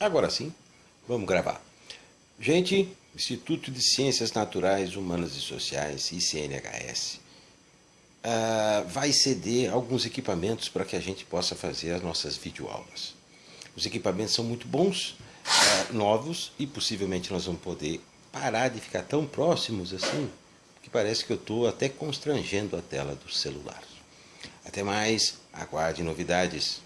Agora sim, vamos gravar. Gente, Instituto de Ciências Naturais, Humanas e Sociais, ICNHS, uh, ah, vai ceder alguns equipamentos para que a gente possa fazer as nossas videoaulas. Os equipamentos são muito bons, uh, novos, e possivelmente nós vamos poder parar de ficar tão próximos assim, que parece que eu estou até constrangendo a tela do celular. Até mais, aguarde novidades.